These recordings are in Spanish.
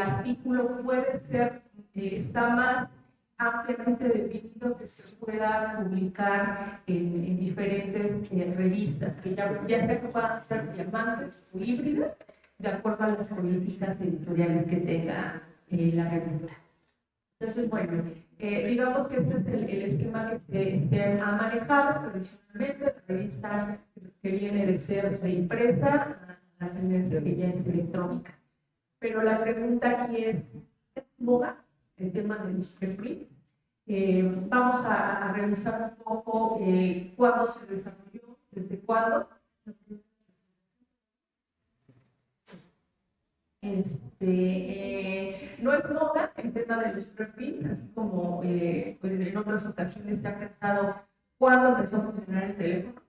artículo puede ser, eh, está más ampliamente definido que se pueda publicar en, diferentes eh, revistas, que ya, ya sea que puedan ser diamantes o híbridas, de acuerdo a las políticas editoriales que tenga eh, la revista. Entonces, bueno, digamos que este es el, esquema que se, ha manejado tradicionalmente, la revista que viene de ser de impresa a la tendencia que ya es electrónica. Pero la pregunta aquí es, ¿es moda el tema de los? Eh, vamos a, revisar un poco eh, cuándo se desarrolló, desde cuándo. Este, eh, no es moda el tema de los así como en otras ocasiones se ha pensado cuándo empezó a funcionar el teléfono,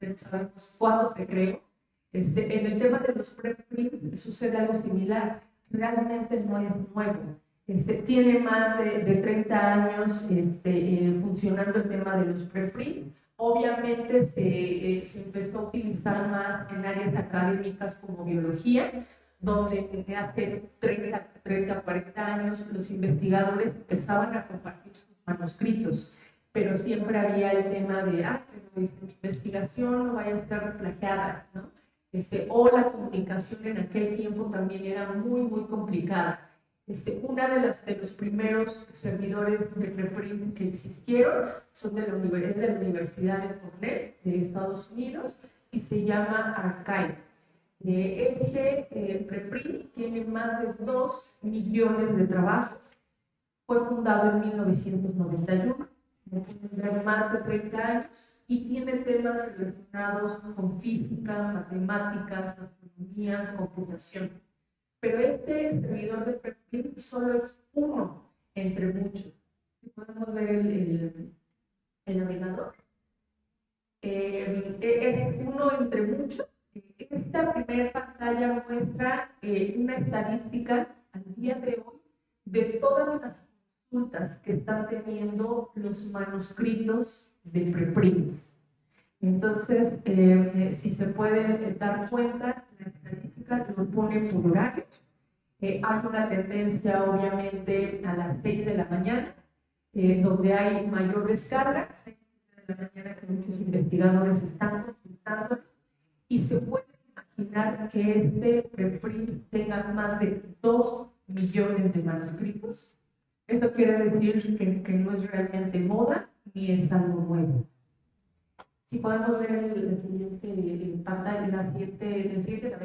ya sabemos cuándo se creó. Este, en el tema de los preprint sucede algo similar, realmente no es nuevo. Este, tiene más de, de 30 años este, eh, funcionando el tema de los preprint. Obviamente se, se empezó a utilizar más en áreas académicas como biología, donde hace 30, 30, 40 años los investigadores empezaban a compartir sus manuscritos, pero siempre había el tema de, ah, pero mi investigación no vaya a ser plagiada, ¿no? Este, o la comunicación en aquel tiempo también era muy, muy complicada. Este, una de, las, de los primeros servidores de preprint que existieron son de la, de la Universidad de Cornell de Estados Unidos y se llama Archive. Este eh, preprint tiene más de 2 millones de trabajos. Fue fundado en 1991, tiene más de 30 años y tiene temas relacionados con física, matemáticas, astronomía, computación. Pero este servidor de preprint solo es uno entre muchos. Podemos ver el, el, navegador. Eh, es uno entre muchos esta primera pantalla muestra eh, una estadística al día de hoy de todas las consultas que están teniendo los manuscritos de preprints. Entonces, eh, si se puede dar cuenta, la estadística lo pone por horarios. Eh, hay una tendencia, obviamente, a las 6 de la mañana, donde hay mayor descarga, 6 de la mañana que muchos investigadores están consultando, y se puede imaginar que este preprint tenga más de 2 millones de manuscritos. Esto quiere decir que, que no es realmente moda ni es algo nuevo. Si podemos ver el, siguiente pantalla, la siguiente, el siguiente.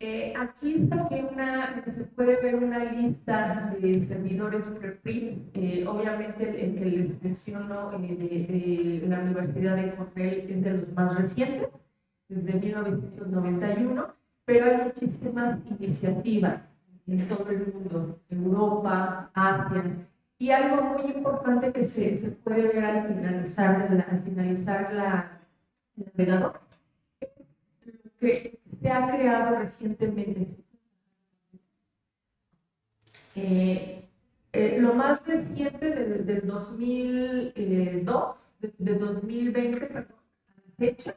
Eh, aquí está que una, se puede ver una lista de servidores preprints. Eh, obviamente el, que les menciono eh, de, de, la Universidad de Cornell es de los más recientes desde 1991, pero hay muchísimas iniciativas en todo el mundo, Europa, Asia, y algo muy importante que se, se puede ver al finalizar, la, al finalizar la, el navegador, que se ha creado recientemente. Eh, eh, lo más reciente desde el 2002, de, 2020, perdón, a la fecha,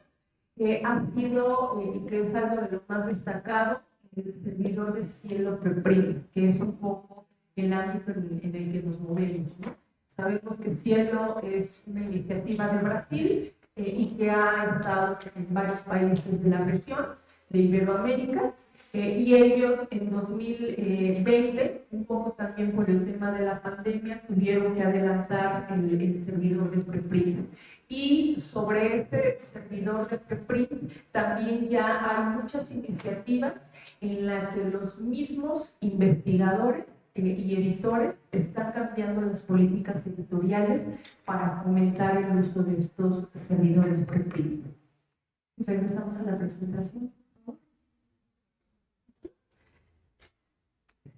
que ha sido eh, y que es algo de lo más destacado, el servidor de cielo preprint, que es un poco el ámbito en, el que nos movemos. Sabemos que Cielo es una iniciativa de Brasil eh, y que ha estado en varios países de la región de Iberoamérica, eh, y ellos en 2020, un poco también por el tema de la pandemia, tuvieron que adelantar el, el servidor de preprint. Y sobre este servidor de preprint también ya hay muchas iniciativas en las que los mismos investigadores eh, y editores están cambiando las políticas editoriales para fomentar el uso de estos servidores preprint. Regresamos a la presentación.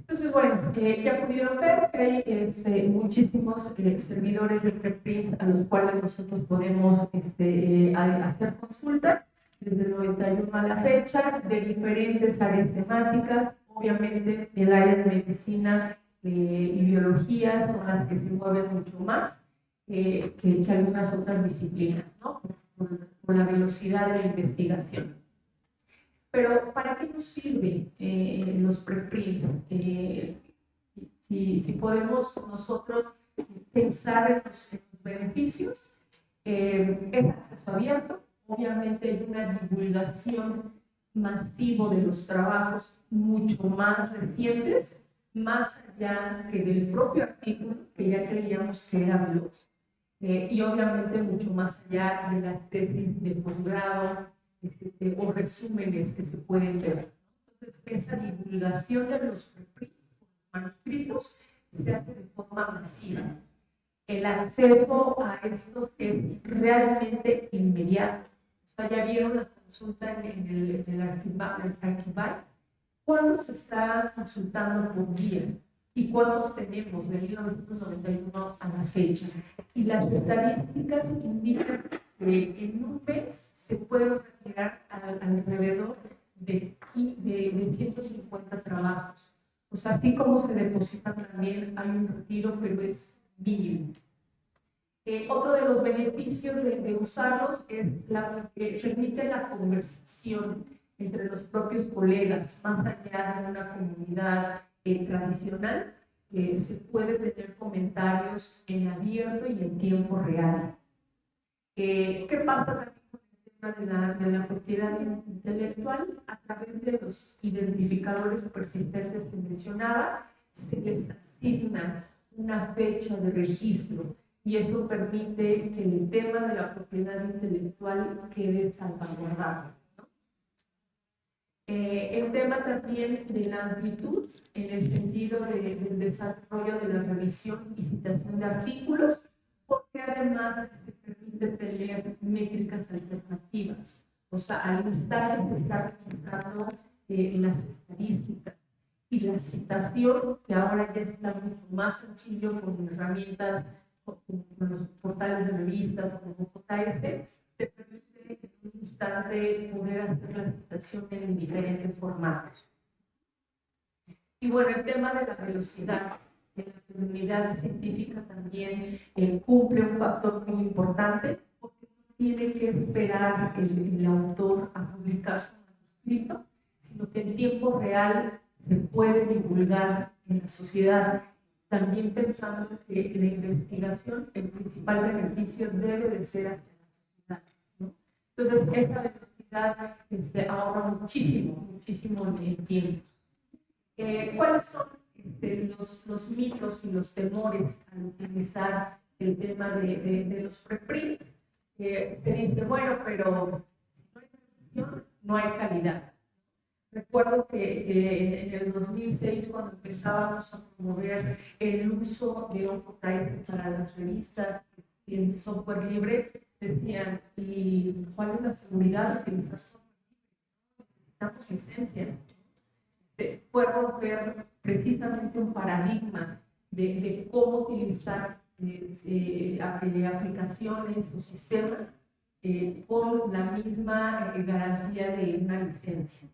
Entonces, bueno, eh, ya pudieron ver que hay este, muchísimos eh, servidores de preprint a los cuales nosotros podemos este, eh, hacer consultas desde el 91 a la fecha, de diferentes áreas temáticas. Obviamente, el área de medicina y biología son las que se mueven mucho más que, algunas otras disciplinas, ¿no? por la velocidad de la investigación. Pero ¿para qué nos sirven eh, los preprints? Eh, si, si, podemos nosotros pensar en los, beneficios, eh, es acceso abierto, obviamente hay una divulgación masivo de los trabajos mucho más recientes, más allá que del propio artículo, que ya creíamos que era veloz, eh, y obviamente mucho más allá de las tesis de posgrado este, o resúmenes que se pueden ver. Entonces, esa divulgación de los manuscritos se hace de forma masiva. El acceso a estos es realmente inmediato. O sea, ya vieron la consulta en el, en el ¿Cuándo se está consultando por día? ¿Y cuántos tenemos de 1991 a la fecha? Y las estadísticas indican que en un mes se puede retirar alrededor de, de, 150 trabajos. O sea, así como se depositan también, hay un retiro, pero es mínimo. Eh, otro de los beneficios de, usarlos es la, permite la conversación entre los propios colegas, más allá de una comunidad eh, tradicional, eh, se puede tener comentarios en abierto y en tiempo real. ¿Qué pasa también con el tema de la, de la propiedad intelectual? A través de los identificadores persistentes que mencionaba, se les asigna una fecha de registro y eso permite que el tema de la propiedad intelectual quede salvaguardado. Eh, el tema también de la amplitud, en el sentido del desarrollo de la revisión y citación de artículos, porque además permite tener métricas alternativas. O sea, al que se está revisando eh, las estadísticas y la citación, que ahora ya está mucho más sencillo con herramientas con los portales de revistas como JS, te permite en un instante poder hacer la citación en diferentes formatos. Y bueno, el tema de la velocidad la comunidad científica también eh, cumple un factor muy importante porque no tiene que esperar el, el autor a publicar su manuscrito, sino que en tiempo real se puede divulgar en la sociedad también pensando que la investigación, el principal beneficio debe de ser hacia la sociedad. Entonces, esta velocidad este, ahorra muchísimo, muchísimo en tiempo. Eh, ¿Cuáles son este, los, los, mitos y los temores al utilizar el tema de, de, los preprints? Eh, te dice, bueno, pero si no hay televisión, no hay calidad. Recuerdo que en el 2006, cuando empezábamos a promover el uso de OpenAI para las revistas en software libre, decían, ¿y cuál es la seguridad de utilizar software libre? Necesitamos licencias. Fue romper precisamente un paradigma de, de cómo utilizar eh, eh, aplicaciones o sistemas eh, con la misma garantía de una licencia.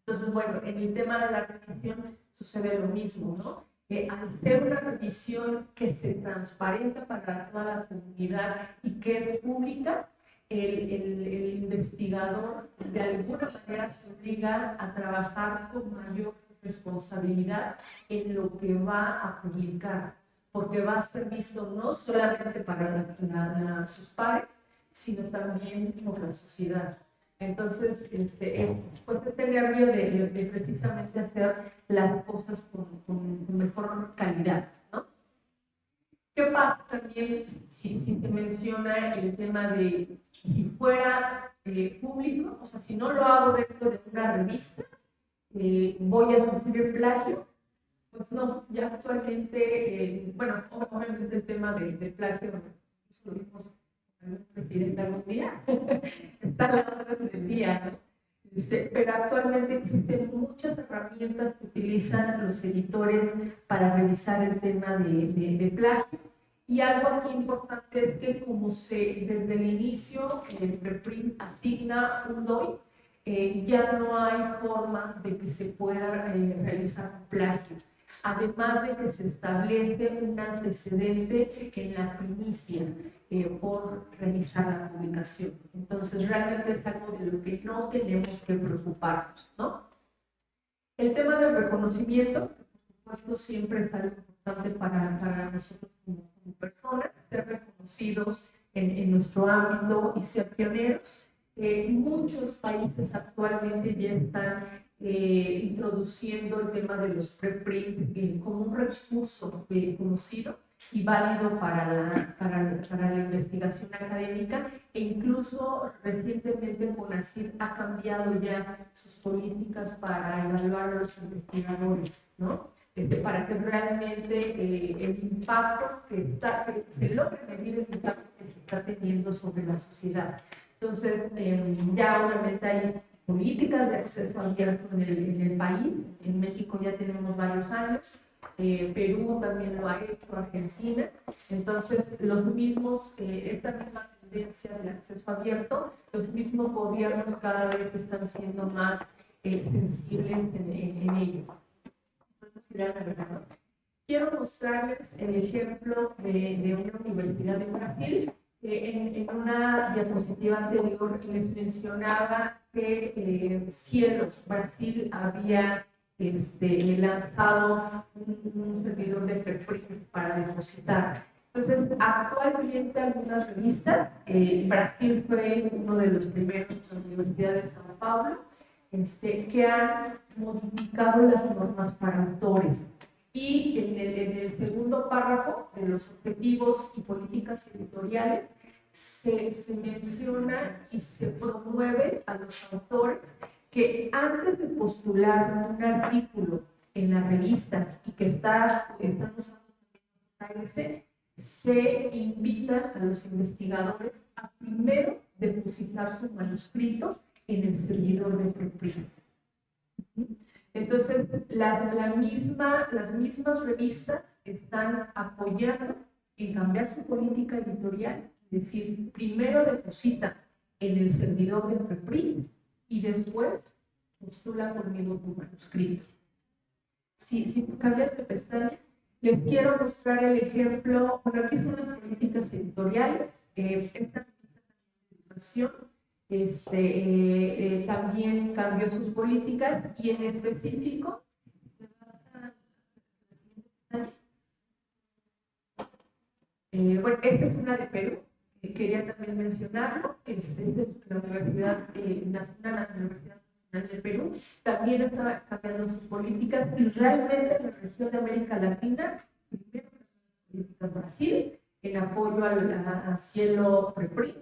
Entonces, bueno, en el tema de la revisión sucede lo mismo, ¿no? Que al ser una revisión que se transparenta para toda la comunidad y que es pública, el, el, investigador de alguna manera se obliga a trabajar con mayor responsabilidad en lo que va a publicar, porque va a ser visto no solamente para sus pares, sino también por la sociedad. Entonces, este, pues este nervio de, precisamente hacer las cosas con, mejor calidad, ¿no? ¿Qué pasa también si, si se menciona el tema de si fuera eh, público, o sea, si no lo hago dentro de una revista, eh, voy a sufrir plagio? Pues no, ya actualmente, eh, bueno, obviamente el tema de, de plagio, lo vimos presidente algún día, está la orden del día, este, pero actualmente existen muchas herramientas que utilizan los editores para revisar el tema de, de, plagio. Y algo aquí importante es que como se desde el inicio el preprint asigna un DOI, eh, ya no hay forma de que se pueda eh, realizar un plagio. Además de que se establece un antecedente en la primicia eh, por revisar la publicación. Entonces, realmente es algo de lo que no tenemos que preocuparnos, ¿no? El tema del reconocimiento, por supuesto, siempre es algo importante para, para nosotros como, personas, ser reconocidos en, en, nuestro ámbito y ser pioneros. Muchos países actualmente ya están eh, introduciendo el tema de los preprint eh, como un recurso eh, conocido y válido para la, para, para, la investigación académica e incluso recientemente CONACYT ha cambiado ya sus políticas para evaluar a los investigadores, ¿no? Este, para que realmente eh, el impacto que, está, que se logre medir el impacto que se está teniendo sobre la sociedad. Entonces, eh, ya obviamente hay políticas de acceso abierto en el, en el país, en México ya tenemos varios años, eh, Perú también lo ha hecho, Argentina. Entonces, los mismos, eh, esta misma tendencia del acceso abierto, los mismos gobiernos cada vez están siendo más eh, sensibles en, en, en ello. Quiero mostrarles el ejemplo de, de una universidad de Brasil. En, en, una diapositiva anterior les mencionaba que eh, Cielos, Brasil, había este, lanzado un, servidor de preprint para depositar. Entonces, actualmente algunas revistas, eh, Brasil fue uno de los primeros, la Universidad de Sao Paulo, este, que han modificado las normas para autores. Y en el, segundo párrafo de los objetivos y políticas editoriales se, menciona y se promueve a los autores que antes de postular un artículo en la revista y que está, están usando se invita a los investigadores a primero depositar su manuscrito en el servidor de preprint. Entonces, la, la misma, las mismas revistas están apoyando en cambiar su política editorial, es decir, primero deposita en el servidor de preprint y después postula conmigo tu manuscrito. Si, si cambias de pestaña, les quiero mostrar el ejemplo, bueno, aquí son las políticas editoriales, eh, esta educación este, eh, eh, también cambió sus políticas y en específico, eh, bueno, esta es una de Perú, quería también mencionarlo, es, es de la Universidad Nacional, la Universidad Nacional de Perú, también está cambiando sus políticas y realmente en la región de América Latina, primero las políticas Brasil, en apoyo al, cielo preprint,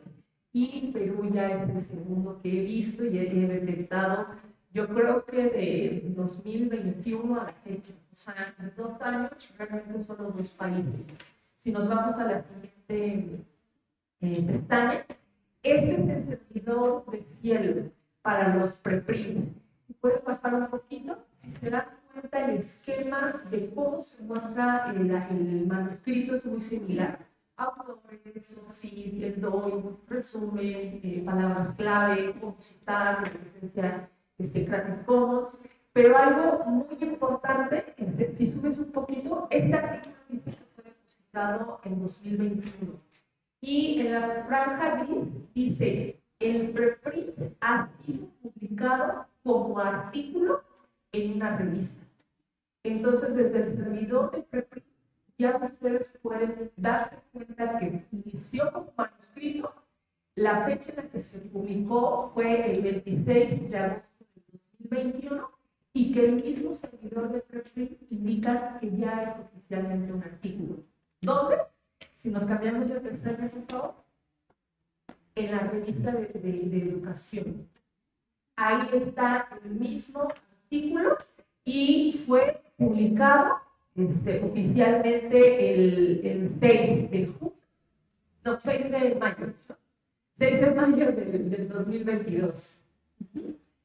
y Perú ya es el segundo que he visto y he detectado, yo creo que de 2021 a la fecha, o sea, en dos años realmente son los dos países. Si nos vamos a la siguiente eh, pestaña, este es el servidor de cielo para los preprint. Si pueden bajar un poquito, si se dan cuenta el esquema de cómo se muestra el, el manuscrito es muy similar autores, sí, el doy, resumen, eh, palabras clave, citar, referencia este, Creative Commons, pero algo muy importante, si subes un poquito, este artículo dice que fue depositado en 2021. Y en la franja dice, el preprint ha sido publicado como artículo en una revista. Entonces, desde el servidor de preprint ya ustedes pueden darse cuenta que inició como manuscrito, la fecha en la que se publicó fue el 26 de agosto de 2021 y que el mismo servidor de preprint indica que ya es oficialmente un artículo. ¿Dónde? Si nos cambiamos de pestaña, por. En la revista de, de, de educación. Ahí está el mismo artículo y fue publicado este, oficialmente el, el 6 de junio, no, 6 de mayo, 6 de mayo del, del 2022.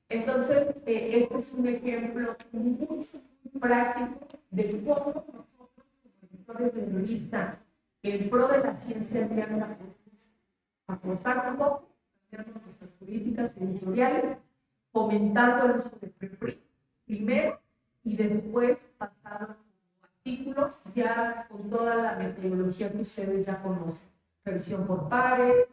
Entonces, eh, este es un ejemplo muy, práctico de cómo nosotros, como editores de revista, en pro de la ciencia abierta, aportar un poco, nuestras políticas editoriales, fomentando el uso de preprint, primero, y después pasar artículos ya con toda la metodología que ustedes ya conocen. revisión por pares,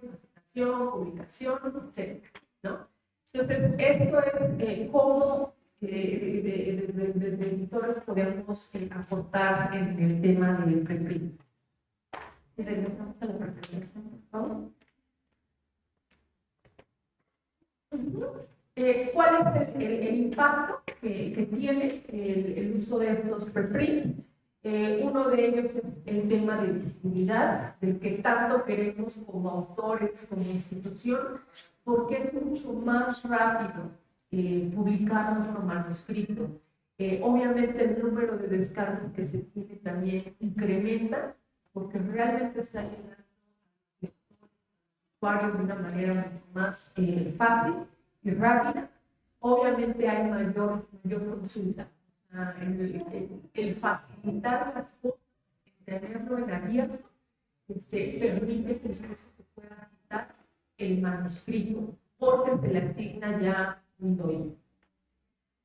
publicación, etc. ¿no? Entonces, esto es eh, cómo eh, desde editores podemos eh, aportar en el tema del preprint. Regresamos a la presentación, por favor. Eh, ¿Cuál es el, impacto que, tiene el, el, uso de estos preprint? Eh, uno de ellos es el tema de visibilidad, del que tanto queremos como autores, como institución, porque es mucho más rápido eh, publicar nuestro manuscrito. Eh, obviamente el número de descargas que se tiene también incrementa, porque realmente está llegando a usuarios de una manera mucho más eh, fácil y rápida. Obviamente hay mayor, mayor consulta el, facilitar las cosas, el tenerlo en abierto, este, permite que incluso se pueda citar el manuscrito, porque se le asigna ya un doy.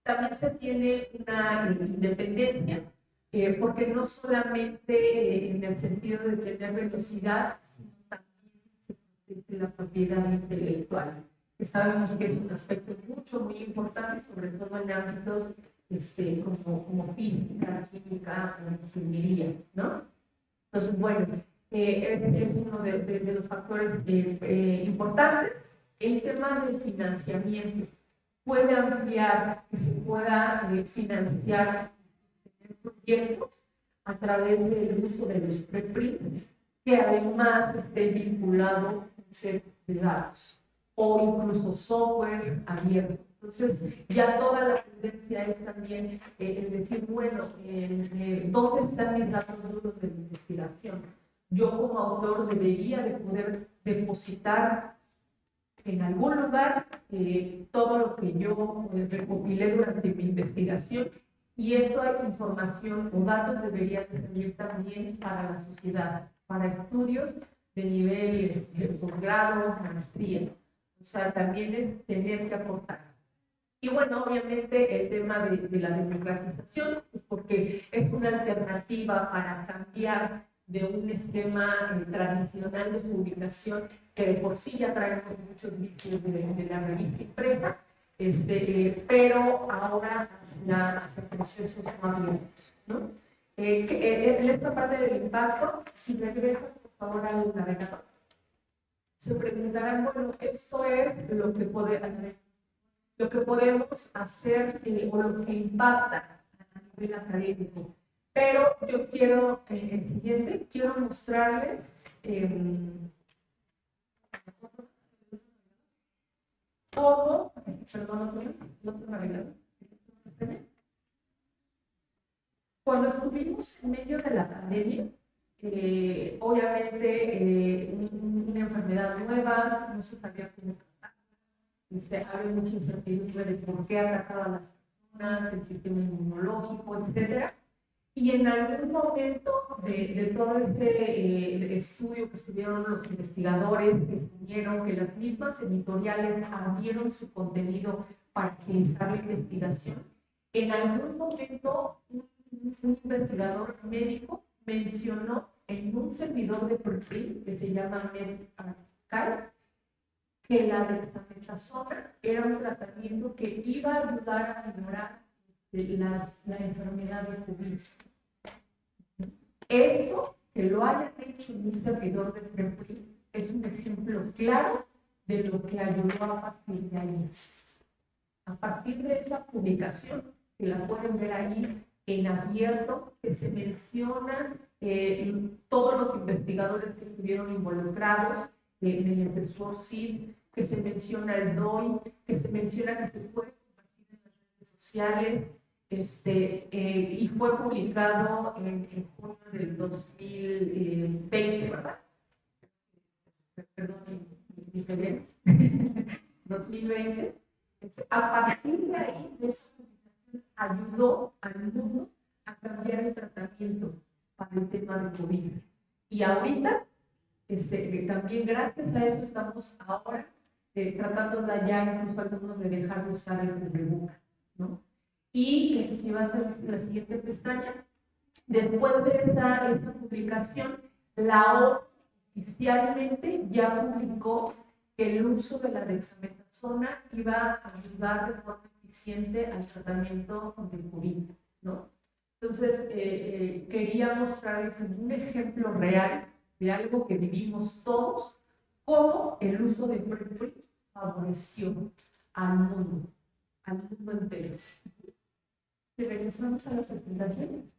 También se tiene una independencia, eh, porque no solamente en el sentido de tener velocidad, sino también se protege la propiedad intelectual, que sabemos que es un aspecto mucho, muy importante, sobre todo en ámbitos este, como, como física, química o ingeniería, ¿no? Entonces, bueno, eh, ese es uno de, de, los factores eh, eh, importantes. El tema del financiamiento puede ampliar, que se pueda eh, financiar proyectos a través del uso de los preprint, que además esté vinculado a un set de datos o incluso software abierto entonces, ya toda la tendencia es también eh, decir, bueno, eh, ¿dónde están mis datos duros de investigación? Yo como autor debería de poder depositar en algún lugar eh, todo lo que yo recopilé durante mi investigación y esto hay información o datos deberían servir también para la sociedad, para estudios de nivel posgrado, maestría. O sea, también es tener que aportar. Y bueno, obviamente el tema de, la democratización, pues porque es una alternativa para cambiar de un esquema eh, tradicional de publicación que de por sí ya traemos muchos vicios de, la revista impresa, este, eh, pero ahora hacia, procesos más. ¿no? Eh, en esta parte del impacto, si regresas por favor al navegador, se preguntarán, bueno, esto es lo que puede lo que podemos hacer eh, o lo que impacta a nivel académico. Pero yo quiero, eh, el siguiente, quiero mostrarles eh, todo, perdón, navegador. Cuando estuvimos en medio de la pandemia, eh, obviamente eh, una enfermedad nueva, no se sabía cómo este, hay mucha incertidumbre de por qué atacaba a las personas, el sistema inmunológico, etc. Y en algún momento de, todo este eh, estudio que estuvieron los investigadores, que estuvieron, que las mismas editoriales abrieron su contenido para agilizar la investigación, en algún momento un, investigador médico mencionó en un servidor de perfil que se llama MedArchive que la dexametasona era un tratamiento que iba a ayudar a mejorar las, la enfermedad de COVID. Esto, que lo haya hecho un servidor de PREPRI, es un ejemplo claro de lo que ayudó a partir de ahí. A partir de esa publicación, que la pueden ver ahí en abierto, que se mencionan eh, todos los investigadores que estuvieron involucrados, mediante SWORCID, que se menciona el DOI, que se menciona que se puede compartir en las redes sociales, este, eh, y fue publicado en, en, junio del 2020, ¿verdad? Perdón, dice bien. 2020. A partir de ahí, esa publicación ayudó al mundo a cambiar el tratamiento para el tema del COVID. Y ahorita este, también gracias a eso estamos ahora eh, tratando de ya incluso algunos de dejar de usar el cubreboca, ¿no? Y si va a la siguiente pestaña, después de esta, esta publicación, la ONU oficialmente ya publicó que el uso de la dexametasona iba a ayudar de forma eficiente al tratamiento del COVID, ¿no? Entonces, eh, eh, quería mostrarles un ejemplo real de algo que vivimos todos, cómo el uso de PrEP favoreció al mundo, al mundo entero. Regresamos a la presentación.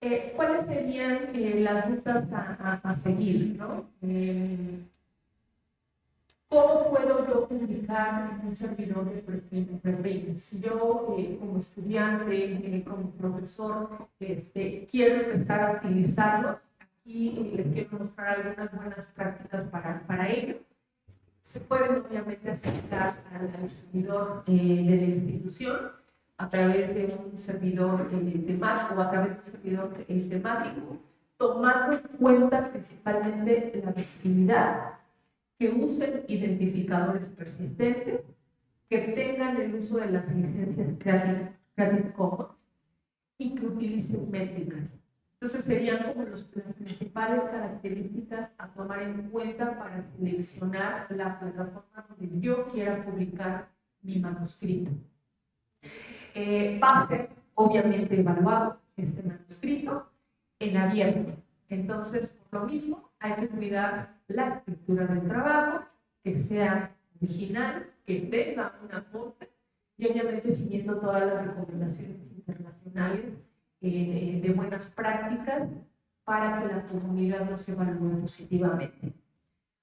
Eh, ¿Cuáles serían eh, las rutas a, a, seguir? ¿no? Eh, ¿Cómo puedo yo publicar en un servidor de perfil? Si yo como estudiante, como profesor, este, quiero empezar a utilizarlo, aquí les quiero mostrar algunas buenas prácticas para, para ello. Se pueden obviamente acercar al servidor de la institución, a través de un servidor eh, temático o a través de un servidor eh, temático, tomando en cuenta principalmente la visibilidad, que usen identificadores persistentes, que tengan el uso de las licencias Creative, Commons y que utilicen métricas. Entonces serían como los, las principales características a tomar en cuenta para seleccionar la plataforma donde yo quiera publicar mi manuscrito eh, va a ser obviamente evaluado este manuscrito en abierto. Entonces, por lo mismo, hay que cuidar la estructura del trabajo, que sea original, que tenga un aporte y obviamente siguiendo todas las recomendaciones internacionales eh, de buenas prácticas para que la comunidad nos evalúe positivamente.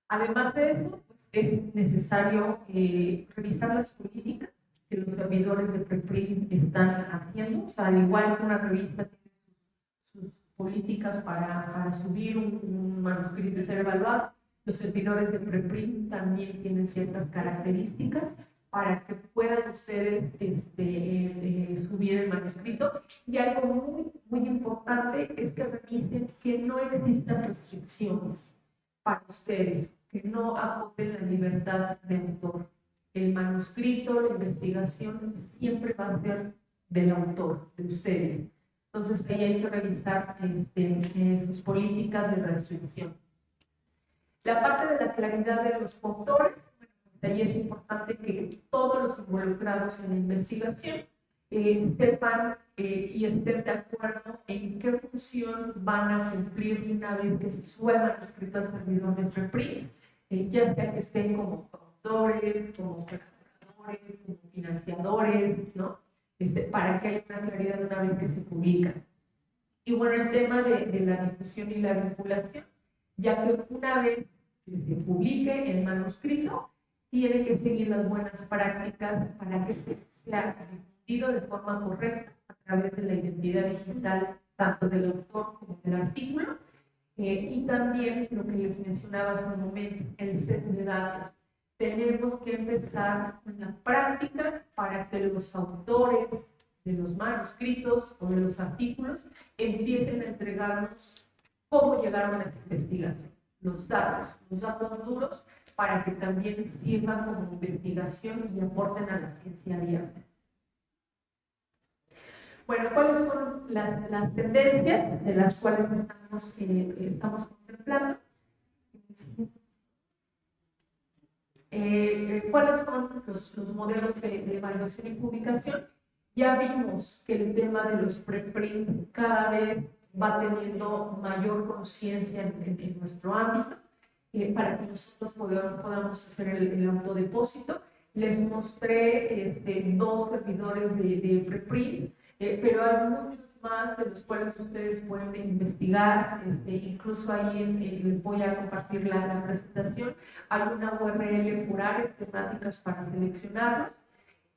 Además de eso, pues, es necesario eh, revisar las políticas que los servidores de preprint están haciendo. O sea, al igual que una revista tiene sus, políticas para, para subir un, manuscrito y ser evaluado, los servidores de preprint también tienen ciertas características para que puedan ustedes este, eh, subir el manuscrito. Y algo muy, muy importante es que revisen que no existan restricciones para ustedes, que no agoten la libertad de autor el manuscrito, la investigación siempre va a ser del autor, de ustedes. Entonces ahí hay que revisar este, sus políticas de restricción. La parte de la claridad de los autores, bueno, ahí es importante que todos los involucrados en la investigación eh, eh, y estén de acuerdo en qué función van a cumplir una vez que se suba el manuscrito al servidor de preprint, eh, ya sea que estén como autores, como colaboradores, como financiadores, ¿no? Este, para que haya una claridad una vez que se publica. Y bueno, el tema de, de la difusión y la vinculación, ya que una vez que se publique el manuscrito, tiene que seguir las buenas prácticas para que este sea difundido de forma correcta a través de la identidad digital tanto del autor como del artículo. Eh, y también lo que les mencionaba hace un momento, el set de datos. Tenemos que empezar una práctica para que los autores de los manuscritos o de los artículos empiecen a entregarnos cómo llegaron a esa investigación, los datos, los datos duros, para que también sirvan como investigación y aporten a la ciencia abierta. Bueno, ¿cuáles son las, las tendencias de las cuales estamos, eh, estamos contemplando? Eh, cuáles son los, modelos de, evaluación y publicación. Ya vimos que el tema de los preprint cada vez va teniendo mayor conciencia en, nuestro ámbito eh, para que nosotros podamos, hacer el, autodepósito. Les mostré este, dos servidores de, de preprint, eh, pero hay muchos más de los cuales ustedes pueden investigar, este, incluso ahí les voy a compartir la, presentación, hay una URL por áreas temáticas para seleccionarlas.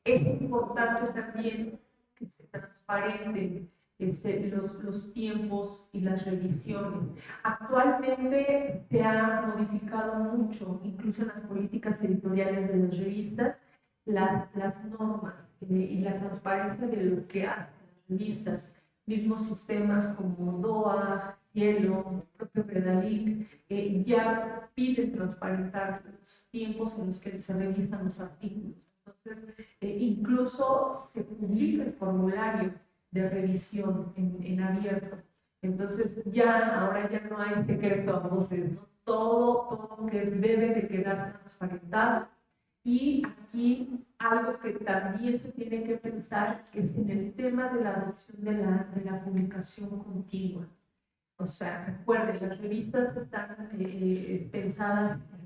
Es importante también que se transparenten este, los, los tiempos y las revisiones. Actualmente se ha modificado mucho, incluso en las políticas editoriales de las revistas, las, las normas eh, y la transparencia de lo que hacen las revistas mismos sistemas como DOA, Cielo, propio Predalic, eh, ya piden transparentar los tiempos en los que se revisan los artículos. Entonces, eh, incluso se publica el formulario de revisión en, en, abierto. Entonces, ya, ahora ya no hay secreto a voces, ¿no? Todo, todo que debe de quedar transparentado. Y aquí algo que también se tiene que pensar es en el tema de la adopción de la, de la publicación continua. O sea, recuerden, las revistas están eh, pensadas en empresas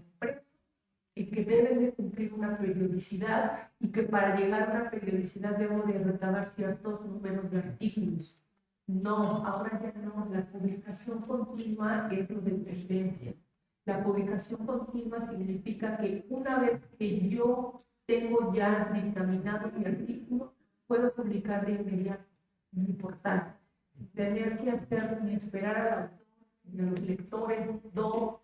y que deben de cumplir una periodicidad y que para llegar a una periodicidad debo de recabar ciertos números de artículos. No, ahora ya no, la publicación continua es lo de tendencia. La publicación continua significa que una vez que yo tengo ya dictaminado mi artículo, puedo publicar de inmediato en mi portal sin tener que hacer ni esperar a los lectores dos,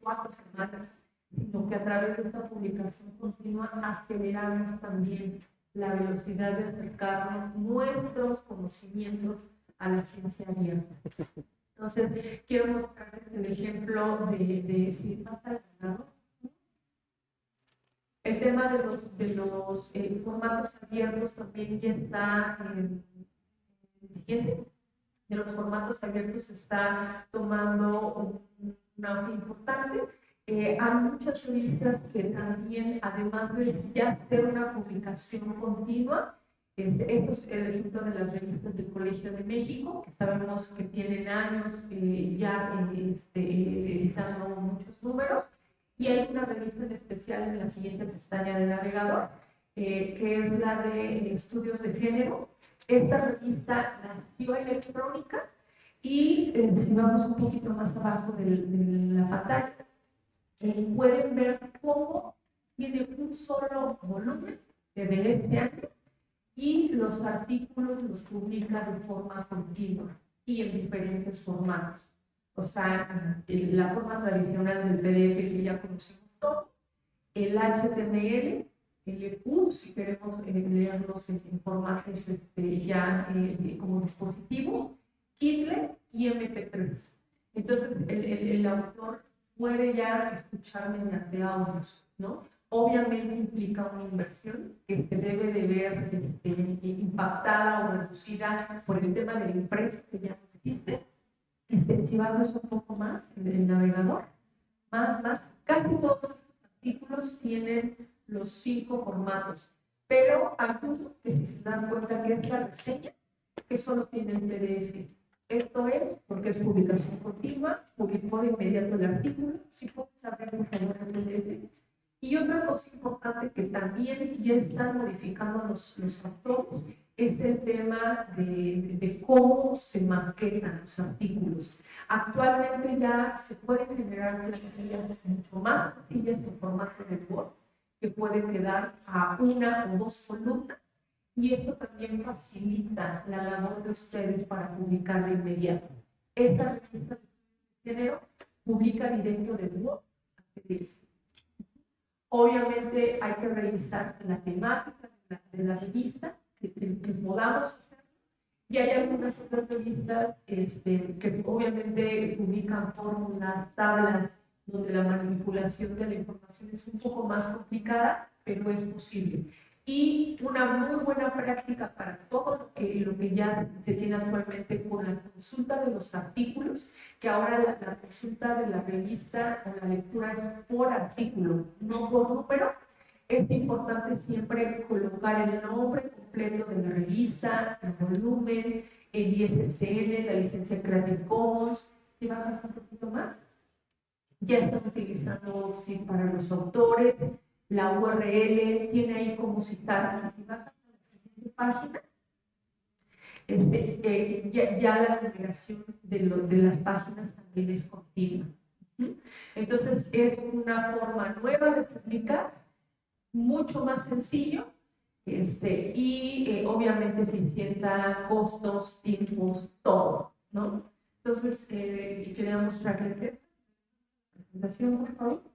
cuatro semanas, sino que a través de esta publicación continua aceleramos también la velocidad de acercarnos nuestros conocimientos a la ciencia abierta. Entonces, quiero mostrarles el ejemplo de, de si pasa el El tema de los, de los eh, formatos abiertos también ya está en el siguiente de los formatos abiertos está tomando un, auge importante. Eh, hay muchas revistas que también, además de ya ser una publicación continua, este, esto es el ejemplo de las revistas del Colegio de México, que sabemos que tienen años eh, ya este, editando muchos números, y hay una revista en especial en la siguiente pestaña del navegador, eh, que es la de estudios de género, esta revista nació electrónica y eh, si vamos un poquito más abajo de, la pantalla, eh, pueden ver cómo tiene un solo volumen de este año y los artículos los publica de forma continua y en diferentes formatos. O sea, la forma tradicional del PDF que ya conocemos todos, el HTML el EPUB, si queremos eh, leerlos en, formatos este, ya eh, como dispositivos, Kindle y MP3. Entonces, el, el, autor puede ya escuchar mediante audios, ¿no? Obviamente implica una inversión que se debe de ver este, impactada o reducida por el tema del impreso que ya existe. Este, si eso un poco más en el navegador, más, más, casi todos los artículos tienen los cinco formatos, pero uno que si se dan cuenta que es la reseña, que solo tiene el PDF. Esto es porque es publicación continua, publicó de inmediato el artículo, si puedes abrir por favor el. Y otra cosa importante que también ya están modificando los, los autores es el tema de, de, cómo se maquetan los artículos. Actualmente ya se pueden generar plantillas mucho más sencillas en formato de Word que puede quedar a una o dos columnas y esto también facilita la labor de ustedes para publicar de inmediato. Esta revista de género publica directo de Word Obviamente hay que revisar la temática de la, revista, que, podamos hacer. Y hay algunas otras revistas este, que obviamente publican fórmulas, tablas, donde la manipulación de la información es un poco más complicada, pero es posible. Y una muy buena práctica para todo lo que, lo que ya se tiene actualmente con la consulta de los artículos, que ahora la, consulta de la revista o la lectura es por artículo, no por número. Es importante siempre colocar el nombre completo de la revista, el volumen, el ISSN, la licencia Creative Commons. ¿Y bajas un poquito más? ya están utilizando sí, para los autores, la URL tiene ahí como citar, y la siguiente página, este, eh, ya, la generación de, de las páginas también es continua. Entonces es una forma nueva de publicar, mucho más sencillo este, y eh, obviamente eficienta costos, tiempos, todo. ¿no? Entonces eh, quería mostrarles esto por favor.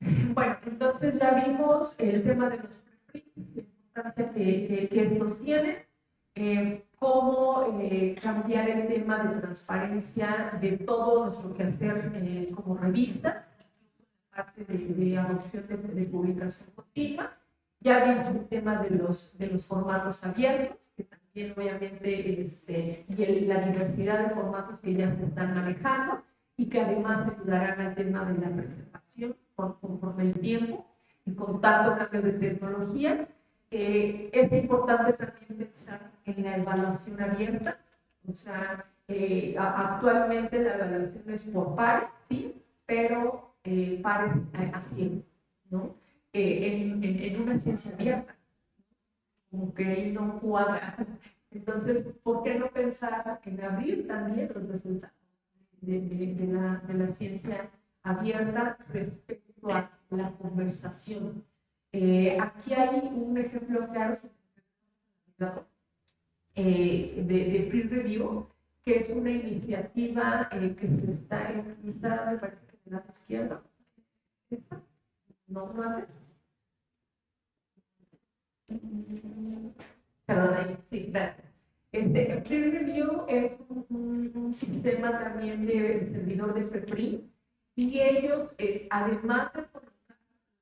Bueno, entonces ya vimos el tema de los preprints, la importancia que, que, estos tienen, eh, cómo eh, cambiar el tema de transparencia de todo nuestro quehacer eh, como revistas, parte de, adopción de, publicación continua. Ya vimos el tema de los, de los formatos abiertos, que también obviamente este, y la diversidad de formatos que ya se están manejando y que además ayudarán al tema de la preservación conforme el tiempo y con tanto cambio de tecnología. Eh, es importante también pensar en la evaluación abierta, o sea, eh, actualmente la evaluación es por pares, sí, pero eh, pares así, ¿no? En, en, en, una ciencia abierta, como que ahí no cuadra. Entonces, ¿por qué no pensar en abrir también los resultados de, de, la, de la ciencia abierta respecto a la conversación? Eh, aquí hay un ejemplo claro eh, de, de peer review, que es una iniciativa eh, que se está, en, está, me parece que en la izquierda. No, no Perdón, sí, gracias. Este, peer review es un, un, sistema también de servidor de PREPRI y ellos, eh, además de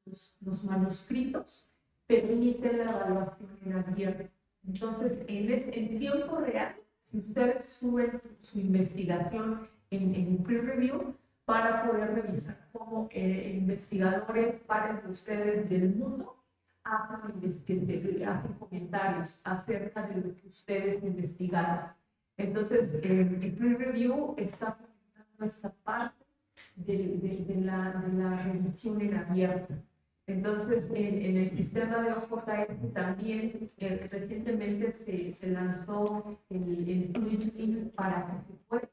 los, los, manuscritos, permiten la evaluación en abierto. Entonces, en, en tiempo real, si ustedes suben su investigación en, en peer review, para poder revisar cómo eh, investigadores, pares de ustedes del mundo, hacen, este, hacen comentarios acerca de lo que ustedes investigaron. Entonces, eh, el peer review está esta parte de, la, de la en abierto. Entonces, en, el sistema de OJS también eh, recientemente se, se, lanzó el, el para que se pueda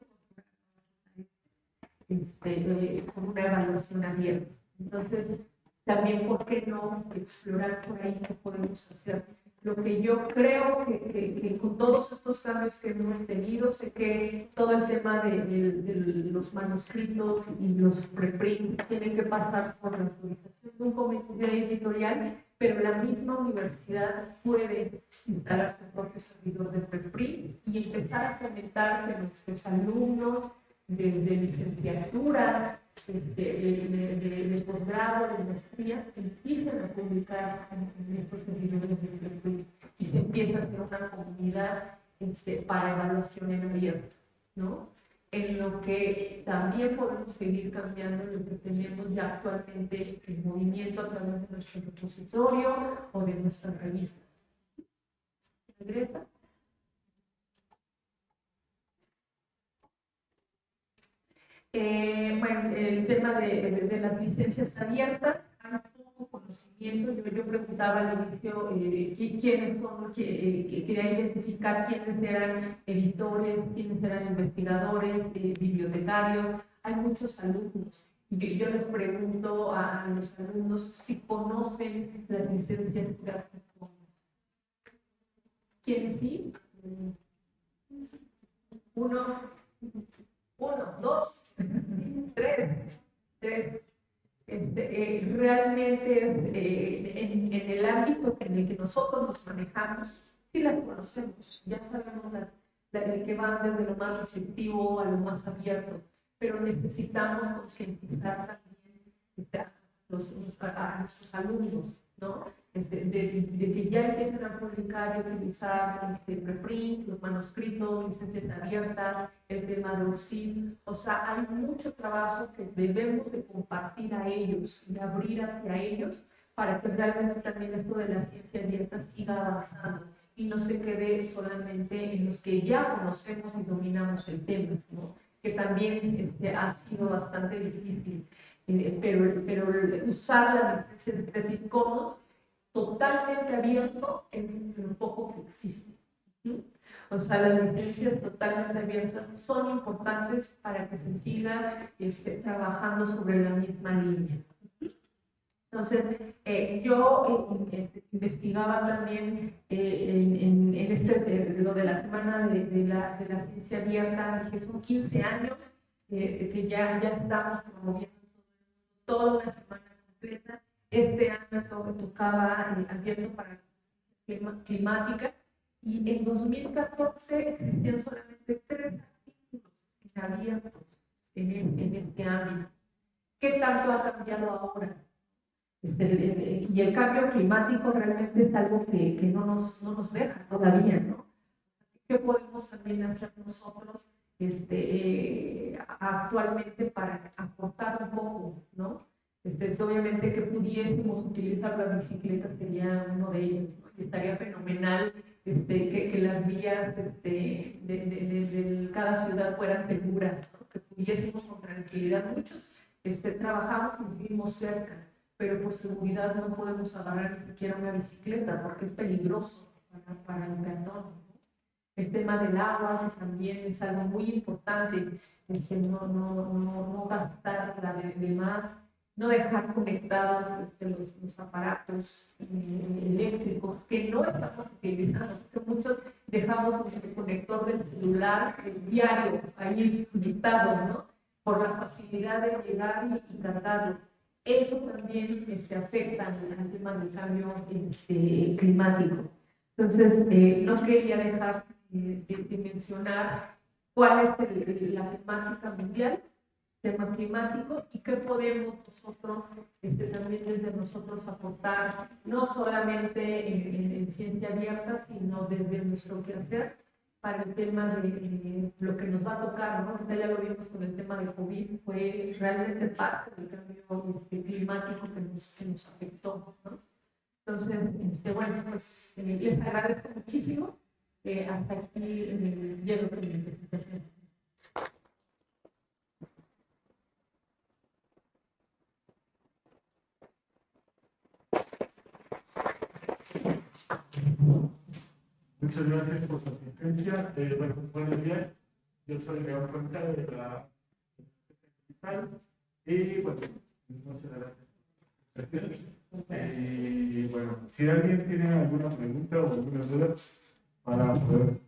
este, eh, una evaluación abierta. Entonces, también, ¿por qué no explorar por ahí qué podemos hacer? Lo que yo creo que, que, con todos estos cambios que hemos tenido, sé que todo el tema de, de, los manuscritos y los preprints tienen que pasar por la autorización de un comité editorial, pero la misma universidad puede instalar su propio servidor de preprint y empezar a fomentar que nuestros alumnos, desde licenciatura, este, de, de, posgrado, de maestría, empiezan a publicar en, estos servidores de y se empieza a hacer una comunidad este, para evaluación en abierto, ¿no? En lo que también podemos seguir cambiando lo que tenemos ya actualmente el movimiento a través de nuestro repositorio o de nuestras revistas. ¿Regresa? Eh, bueno, el tema de, las licencias abiertas, hay poco conocimiento. Yo, yo preguntaba al inicio eh, quiénes son, que, eh, quería identificar quiénes eran editores, quiénes eran investigadores, bibliotecarios. Hay muchos alumnos. Yo, les pregunto a, los alumnos si conocen las licencias gráficas. ¿Quiénes sí? Uno, uno, dos, tres, tres. Este, eh, realmente eh, en, en, el ámbito en el que nosotros nos manejamos, sí las conocemos, ya sabemos la, la, que va desde lo más receptivo a lo más abierto, pero necesitamos concientizar también este, a, a nuestros alumnos, ¿no? Este, de, que ya empiecen a publicar y utilizar este, preprint, los manuscritos, licencias abiertas, el tema de URSID. O sea, hay mucho trabajo que debemos de compartir a ellos y abrir hacia ellos para que realmente también esto de la ciencia abierta siga avanzando y no se quede solamente en los que ya conocemos y dominamos el tema, ¿no? que también este, ha sido bastante difícil. Eh, pero, pero usar las licencias Creative Commons totalmente abierto en lo poco que existe. O sea, las licencias totalmente abiertas son importantes para que se siga este, trabajando sobre la misma línea. Entonces, eh, yo eh, este, investigaba también eh, en, en, este, lo de la semana de, de, la, de la ciencia abierta, que son 15 años, que ya, ya estamos promoviendo toda una semana completa este año tocaba el abierto para climática y en 2014 existían solamente tres artículos abiertos en, en este ámbito. ¿qué tanto ha cambiado ahora? Este, y el cambio climático realmente es algo que, que no, nos, no nos deja todavía, ¿no? ¿Qué podemos también hacer nosotros este, eh, actualmente para aportar un poco, ¿no? Este, obviamente que pudiésemos utilizar la bicicleta sería uno de ellos, ¿no? estaría fenomenal este, que, que, las vías este, de, de, de, cada ciudad fueran seguras, ¿no? que pudiésemos con tranquilidad. Muchos este, trabajamos y vivimos cerca, pero por seguridad no podemos agarrar ni siquiera una bicicleta porque es peligroso para, para el peatón. El tema del agua también es algo muy importante, este, no, no, no, no gastar la de, de más no dejar conectados este, los, los, aparatos eh, eléctricos que no estamos utilizando, porque muchos dejamos el conector del celular el diario ahí conectado, ¿no? Por la facilidad de llegar y, y cargarlo. Eso también este, afecta al, tema del cambio este, climático. Entonces, eh, no quería dejar eh, de, de, mencionar cuál es el, la temática mundial tema climático y qué podemos nosotros, este, también desde nosotros aportar, no solamente en, en, en ciencia abierta, sino desde nuestro quehacer para el tema de lo que nos va a tocar, ¿no? Ahorita ya lo vimos con el tema de COVID, fue realmente parte del cambio este, climático que nos, que nos afectó, ¿no? Entonces, este, bueno, pues eh, les agradezco muchísimo. Eh, hasta aquí eh, llego. Muchas gracias por su asistencia. Eh, bueno, buenos días. Yo soy León Cuenca de la Digital. Y bueno, muchas gracias. Y bueno, si alguien tiene alguna pregunta o alguna duda para poder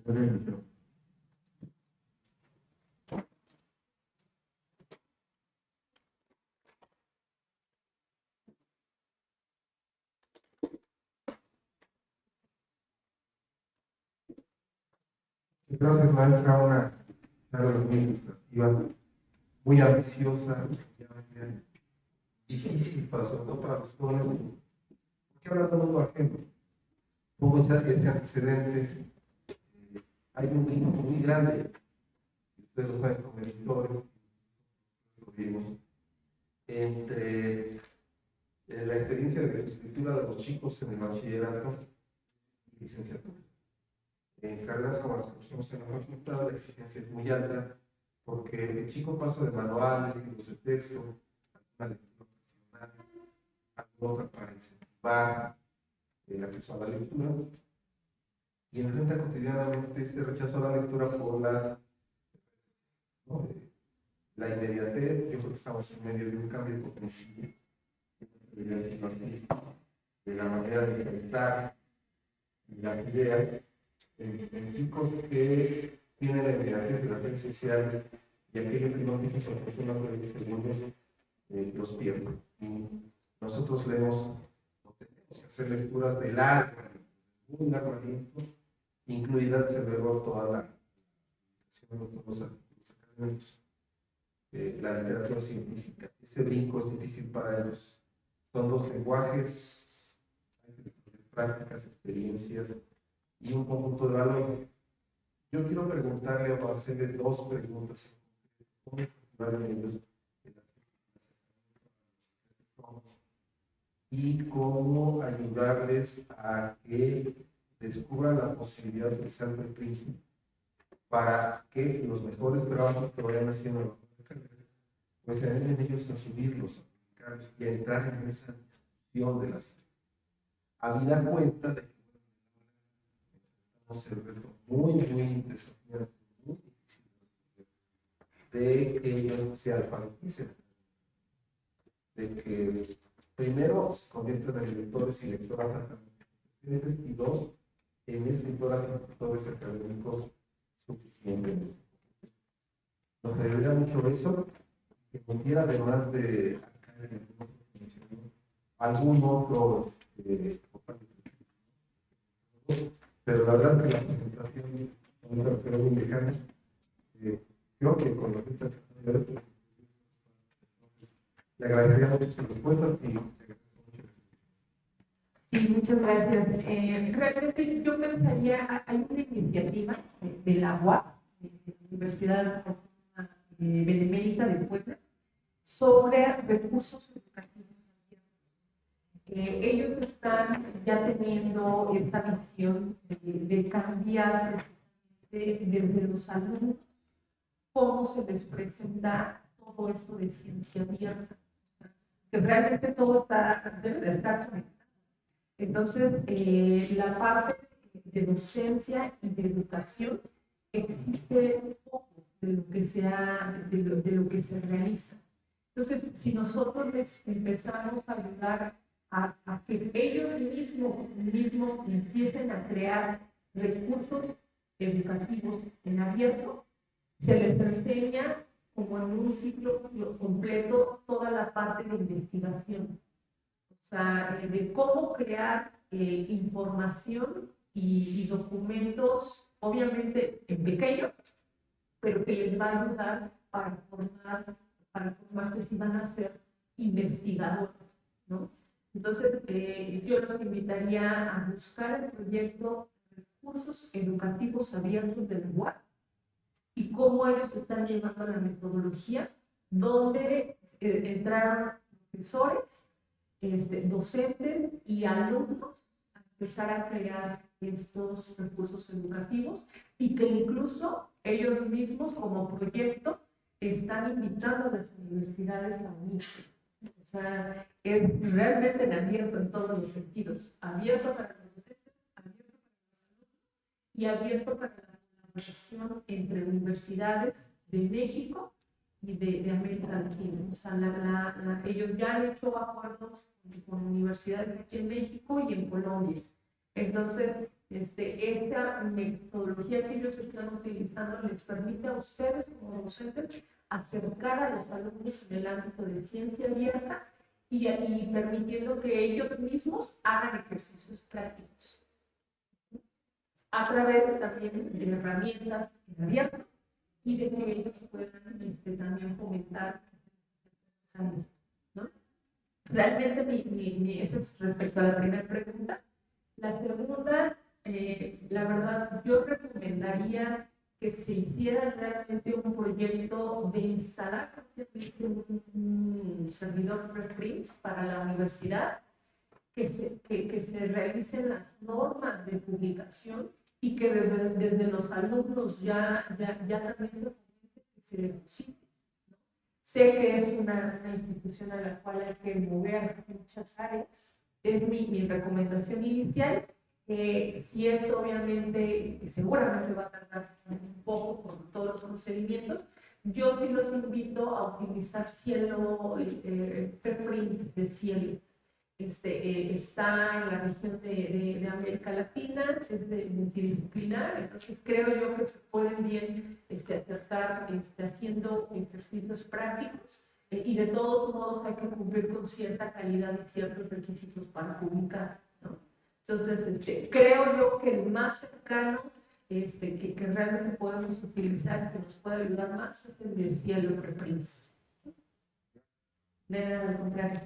hacer el inicio. Gracias, maestra. Una charla muy ilustrativa, muy ambiciosa, difícil, para, sobre todo para los jóvenes, porque habla de mundo ajeno. Pongo este antecedente. Eh, hay un grupo muy grande, ustedes lo saben como editores, lo vimos, entre eh, la experiencia de escritura de los chicos en el bachillerato y licenciatura en carreras como las que pusimos en la facultad, la exigencia es muy alta, porque el chico pasa de manuales, libros de texto, a una lectura profesional, a otra para incentivar el acceso a la lectura, y enfrenta cotidianamente este rechazo a la lectura por las, ¿no? la inmediatez, yo creo que estamos en medio de un cambio potencial de la manera de enfrentar las ideas en chicos que tienen inmediatez de las redes sociales y aquello que no tienen son personas de 20 segundos, eh, los pierden. Y nosotros leemos, no tenemos que hacer lecturas de largo, muy largo aliento, incluida desde luego toda la los académicos. Eh, la literatura científica. Este brinco es difícil para ellos. Son dos lenguajes, prácticas, experiencias, y un conjunto de valores. Yo quiero preguntarle o hacerle dos preguntas. ¿Cómo ellos y cómo ayudarles a que descubran la posibilidad de utilizar el principio para que los mejores trabajos que vayan haciendo pues se en ellos a subirlos y a entrar en esa discusión de las habida cuenta de el reto muy, muy desafiante, muy difícil de que ellos se alfabeticen, de que primero se conviertan en lectores y lectoras y dos, en escritoras y lectores académicos suficientes. Nos ayudaría mucho eso, que pudiera además de algún otro este, pero la verdad que la presentación no muy lejana. Eh, creo que con la fecha Le agradecería mucho sus respuestas y. Sí, muchas gracias. Eh, realmente yo pensaría, hay una iniciativa de, la UAP, de la Universidad eh, Benemérita de Puebla, sobre recursos educativos. Eh, ellos están ya teniendo esa visión de, de cambiar desde los alumnos cómo se les presenta todo esto de ciencia abierta. Que realmente todo está, debe de estar conectado. Entonces, eh, la parte de docencia y de educación existe poco de lo que se, ha- de lo, de lo que se realiza. Entonces, si nosotros les empezamos a ayudar a, que ellos mismos, mismos empiecen a crear recursos educativos en abierto, se les enseña como en un ciclo completo toda la parte de investigación. O sea, eh, de cómo crear eh, información y, y documentos, obviamente en pequeño, pero que les va a ayudar para formar, para formarse si van a ser investigadores, ¿no? Entonces, eh, yo los invitaría a buscar el proyecto Recursos Educativos Abiertos del UAP y cómo ellos están llevando la metodología, donde eh, entraron profesores, este, docentes y alumnos a empezar a crear estos recursos educativos y que incluso ellos mismos como proyecto están invitando a las universidades a unirse. O sea, es realmente en abierto en todos los sentidos, abierto para los docentes, abierto para los alumnos y abierto para la colaboración entre universidades de México y de, de América Latina. O sea, la- la- la- ellos ya han hecho acuerdos con, universidades aquí en México y en Colombia. Entonces, este, esta metodología que ellos están utilizando les permite a ustedes como docentes acercar a los alumnos en el ámbito de ciencia abierta y, y permitiendo que ellos mismos hagan ejercicios prácticos a través también de herramientas en abierto y de que ellos puedan este, también fomentar ¿no? Realmente mi, mi, mi- eso es respecto a la primera pregunta. La segunda, eh, la verdad, yo recomendaría que se hiciera realmente un proyecto de instalar un, servidor preprints para la universidad, que se, que, que se realicen las normas de publicación y que desde, desde los alumnos ya, ya, ya también se se deposite. ¿no? Sé que es una, una institución a la cual hay que mover muchas áreas, es mi, mi recomendación inicial. Eh, si esto obviamente, seguramente va a tardar poco por todos los procedimientos, yo sí los invito a utilizar cielo, eh, preprint de cielo. Este, eh, está en la región de, de- de América Latina, es de multidisciplinar, entonces creo yo que se pueden bien este, acercar este, haciendo ejercicios prácticos eh, y de todos modos hay que cumplir con cierta calidad y ciertos requisitos para publicar. ¿no? Entonces, este, creo yo que el más cercano este, que, que realmente podemos utilizar, que nos puede ayudar más, es el cielo reprints. De nada, contrario.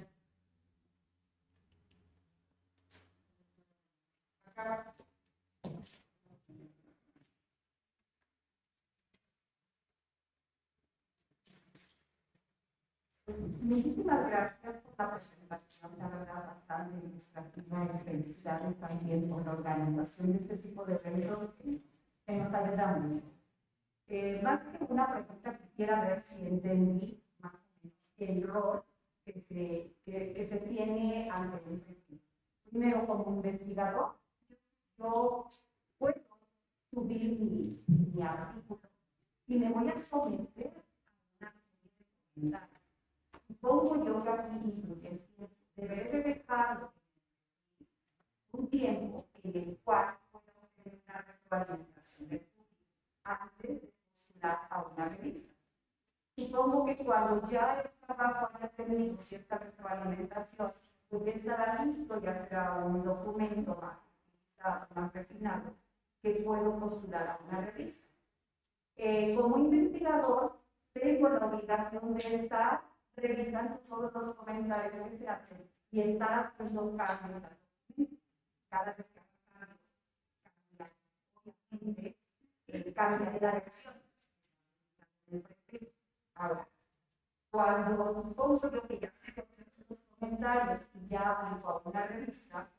Muchísimas gracias por la presentación, la verdad, bastante ilustrativa y felicidades también por la organización de este tipo de eventos que, nos ayuda mucho. Eh, más que una pregunta, quisiera ver si entendí más o menos el rol que se, que, se tiene ante un perfil. Primero, como investigador, yo puedo subir mi, mi artículo y me voy a someter a una serie de comentarios pongo yo que aquí deberé de dejar un tiempo en el cual retroalimentación del público antes de postular a una revista. Supongo que cuando ya el trabajo haya tenido cierta retroalimentación, pues estará listo, ya será un documento más, más refinado, que puedo postular a una revista. Eh, como investigador, tengo la obligación de estar revisando todos los comentarios que se hacen y estar haciendo cambios cada vez que obviamente, eh, cambia la dirección. Ahora, cuando supongo yo que ya se los comentarios y ya a una revista,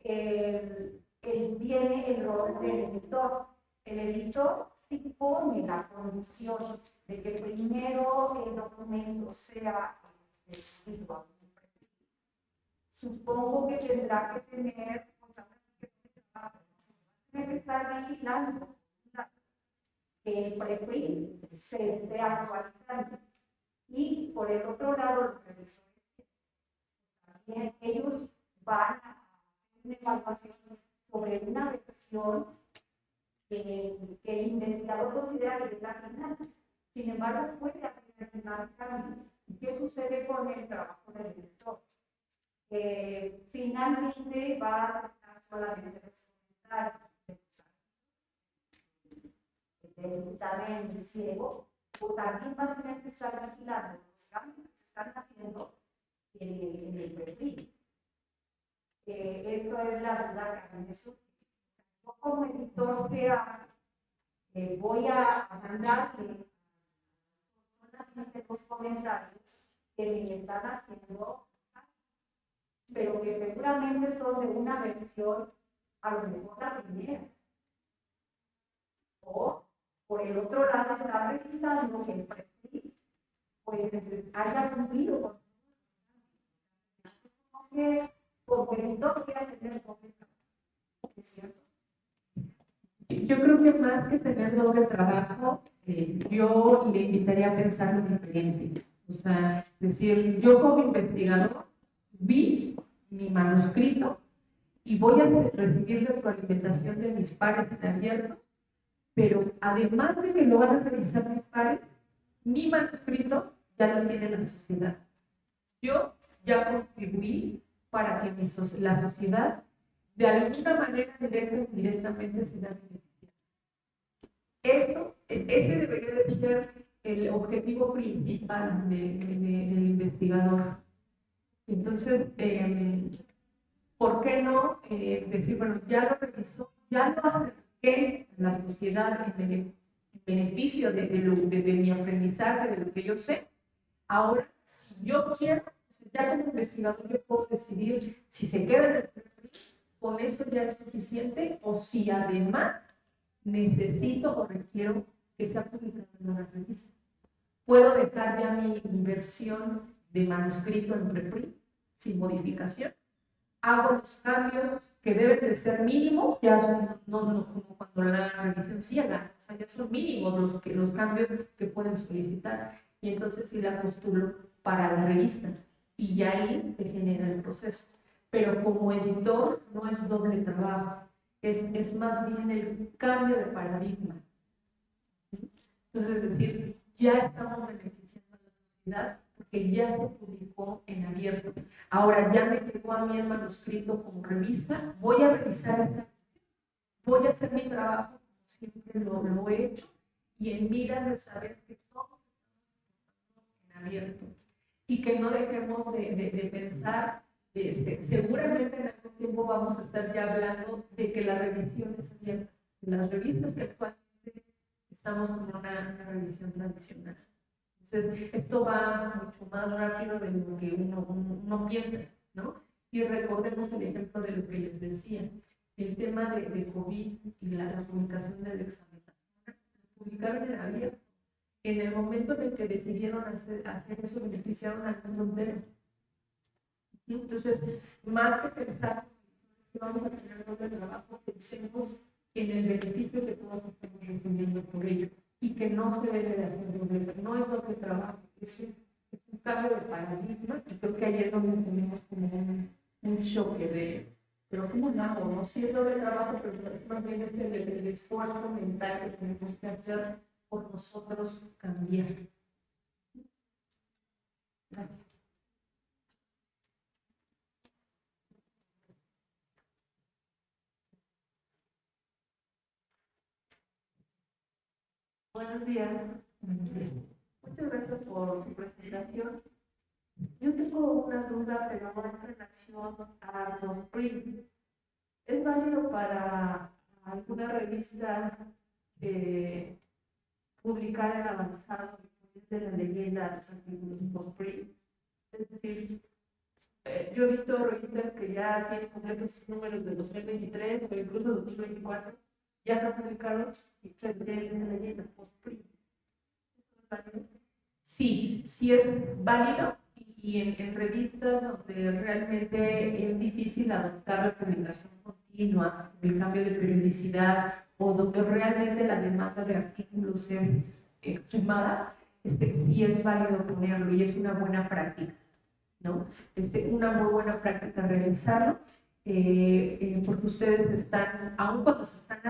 el, el, viene el rol del editor. El editor sí pone la condición de que primero el documento sea escrito Supongo que tendrá que tener, tiene que estar vigilando que el se esté actualizando. Y por el otro lado, los revisores también ellos van a hacer una evaluación sobre una versión que, el investigador considera que es la final. Sin embargo, puede haber más cambios. ¿Qué sucede con el trabajo del director? Eh, finalmente va a aceptar solamente los comentarios dictamen ciego, o también va a tener que estar vigilando los cambios que se están haciendo en, el perfil. Eh, esto es la duda que me surge. Yo como editor que eh, voy a mandarle solamente los comentarios que me están haciendo, pero que seguramente son de una versión a lo mejor la primera. O por el otro lado está revisando que el perfil pues haya cumplido con que porque no quiera tener doble ¿Es cierto? Yo creo que más que tener doble trabajo, eh, yo le invitaría a pensar lo diferente. O sea, decir, yo como investigador vi mi manuscrito y voy a recibir retroalimentación de mis pares en abierto pero además de que lo van a revisar mis pares, mi manuscrito ya lo tiene la sociedad. Yo ya contribuí para que la sociedad de alguna manera directa o indirectamente se vea Eso, e, ese debería de ser el objetivo principal del investigador. Entonces, em, ¿por qué no eh, decir, bueno, ya lo revisó, ya lo acerqué la sociedad en, beneficio de, de, mi aprendizaje, de lo que yo sé. Ahora, si yo quiero, ya como investigador yo puedo decidir si se queda en el perfil, con eso ya es suficiente, o si además necesito o requiero que sea publicado en una revista. Puedo dejar ya mi inversión de manuscrito en preprint sin modificación. Hago los cambios que deben de ser mínimos, ya son, no, como cuando la revisión ciega, o sea, ya son mínimos los, que, los cambios que pueden solicitar. Y entonces sí la postulo para la revista. Y ya ahí se genera el proceso. Pero como editor no es doble trabajo, es, es más bien el cambio de paradigma. Entonces, es decir, ya estamos beneficiando a la sociedad porque ya se publicó en abierto. Ahora ya me llegó a mí el manuscrito como revista, voy a revisar esta, voy a hacer mi trabajo como siempre lo, he hecho y en miras de saber que todo en abierto y que no dejemos de, pensar, este, seguramente en algún tiempo vamos a estar ya hablando de que la revisión es abierta. Las revistas que actualmente estamos con una revisión tradicional. Entonces, esto va mucho más rápido de lo que uno, uno, piensa, ¿no? Y recordemos el ejemplo de lo que les decía, el tema de, de COVID y la, publicación del examen. Publicaron en abierto. En el momento en el que decidieron hacer, hacer eso, beneficiaron al mundo entero. Entonces, más que pensar que vamos a tener doble trabajo, pensemos en el beneficio que todos estamos recibiendo por ello y que no se debe de hacer doble, no es doble trabajo, es un, es un cambio de paradigma y creo que ahí es donde tenemos como un, choque de, pero ¿cómo lo hago? No? Sí es doble trabajo, pero también es el, el esfuerzo mental que tenemos que hacer por nosotros cambiar. Gracias. Buenos días. Muchas gracias por su presentación. duda, pero en relación a los print. ¿Es válido para alguna revista eh, publicar en avanzado de la leyenda los post-print? Es decir, eh, yo he visto revistas que ya tienen completos números de 2023 o incluso 2024, ya están publicados y se leyenda post-print. Sí, sí es válido y en, en, revistas donde realmente es difícil adoptar la publicación continua, el cambio de periodicidad o donde realmente la demanda de artículos es extremada, este, sí es válido ponerlo y es una buena práctica, ¿no? Este, una muy buena práctica realizarlo, eh, eh, porque ustedes están, aun cuando se están